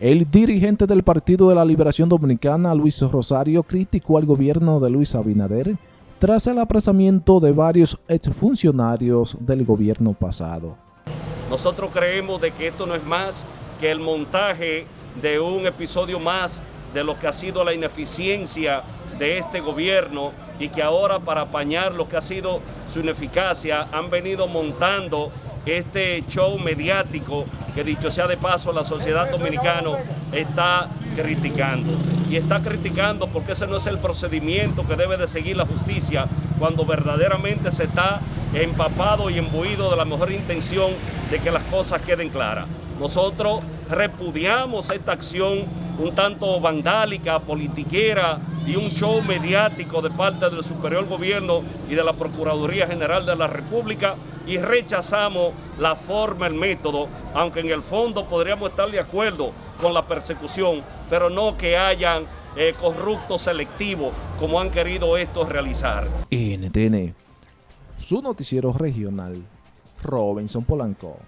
El dirigente del Partido de la Liberación Dominicana, Luis Rosario, criticó al gobierno de Luis Abinader tras el apresamiento de varios exfuncionarios del gobierno pasado. Nosotros creemos de que esto no es más que el montaje de un episodio más de lo que ha sido la ineficiencia de este gobierno y que ahora para apañar lo que ha sido su ineficacia han venido montando este show mediático que dicho sea de paso la sociedad dominicana está criticando. Y está criticando porque ese no es el procedimiento que debe de seguir la justicia cuando verdaderamente se está empapado y embuido de la mejor intención de que las cosas queden claras. Nosotros repudiamos esta acción un tanto vandálica, politiquera y un show mediático de parte del superior gobierno y de la Procuraduría General de la República y rechazamos la forma, el método, aunque en el fondo podríamos estar de acuerdo con la persecución, pero no que hayan eh, corruptos selectivos como han querido estos realizar. NTN, su noticiero regional, Robinson Polanco.